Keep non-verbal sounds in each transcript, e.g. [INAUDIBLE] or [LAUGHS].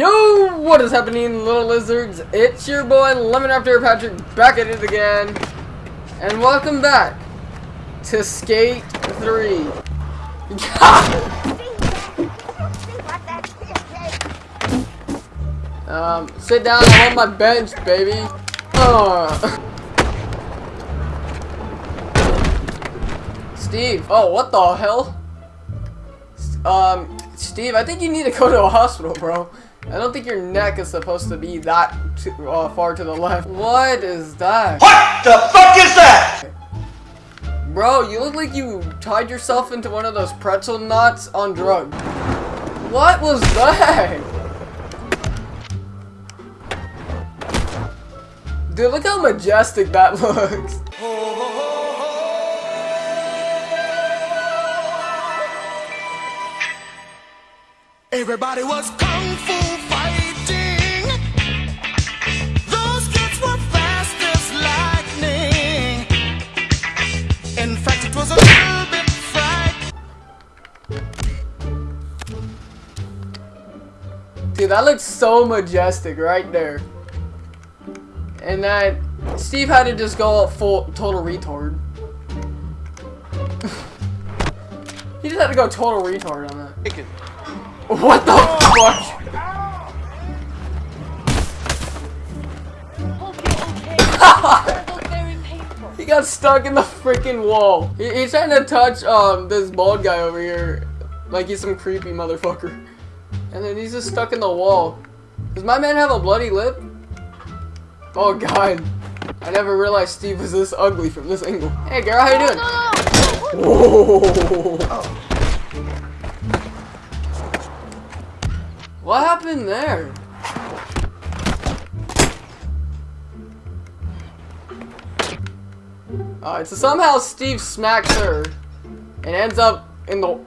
Yo, what is happening, little lizards? It's your boy, Lemon After Patrick, back at it again. And welcome back to Skate 3. [LAUGHS] um, sit down, on my bench, baby. Uh. [LAUGHS] Steve, oh, what the hell? Um, Steve, I think you need to go to a hospital, bro. I don't think your neck is supposed to be that too, uh, far to the left. What is that? What the fuck is that? Bro, you look like you tied yourself into one of those pretzel knots on drugs. What was that? Dude, look how majestic that [LAUGHS] looks. Everybody was Dude, that looks so majestic right there. And then Steve had to just go full total retard. [LAUGHS] he just had to go total retard on that. What the fuck? [LAUGHS] he got stuck in the freaking wall. He, he's trying to touch um this bald guy over here, like he's some creepy motherfucker. And then he's just stuck in the wall. Does my man have a bloody lip? Oh god. I never realized Steve was this ugly from this angle. Hey girl, how you doing? What happened there? Alright, so somehow Steve smacks her and ends up in the...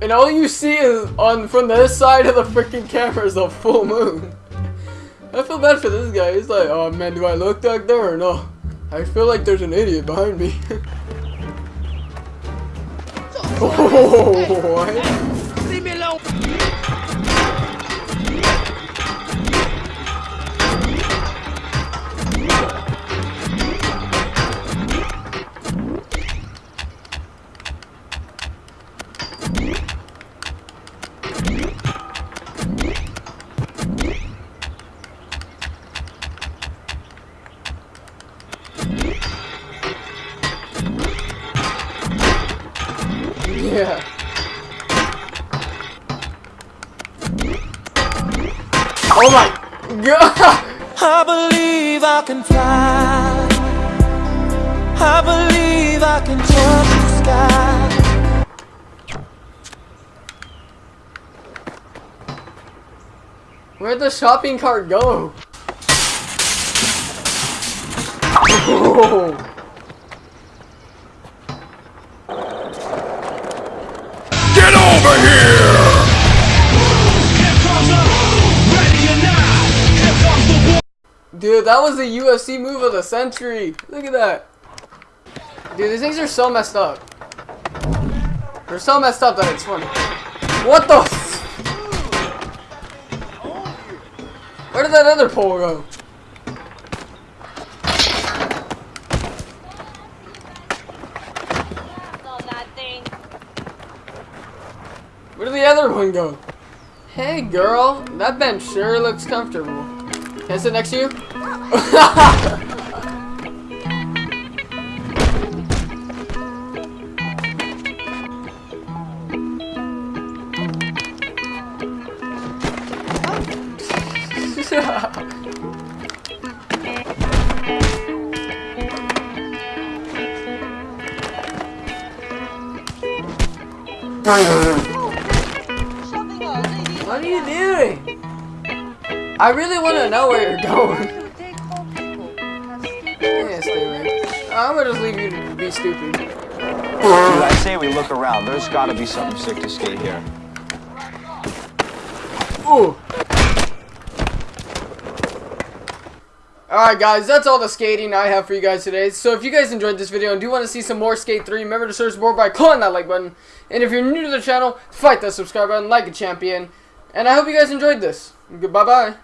And all you see is on from this side of the freaking camera is a full moon. I feel bad for this guy. He's like, oh man, do I look back there or no? I feel like there's an idiot behind me. Oh, what? Yeah. Oh my god! I believe I can fly. I believe I can touch the sky. Where'd the shopping cart go? Oh. [LAUGHS] Dude, that was the UFC move of the century. Look at that. Dude, these things are so messed up. They're so messed up that it's funny. What the f- Where did that other pole go? Where did the other one go? Hey girl, that bench sure looks comfortable. Can I sit next to you? [LAUGHS] What are you doing? I really want to know where you're going. Yeah, stay away. I'm gonna just leave you to be stupid. Dude, I say we look around. There's got to be something sick to skate here. Ooh. Alright guys, that's all the skating I have for you guys today. So if you guys enjoyed this video and do want to see some more Skate 3, remember to search more by clicking that like button. And if you're new to the channel, fight that subscribe button like a champion. And I hope you guys enjoyed this. Goodbye bye.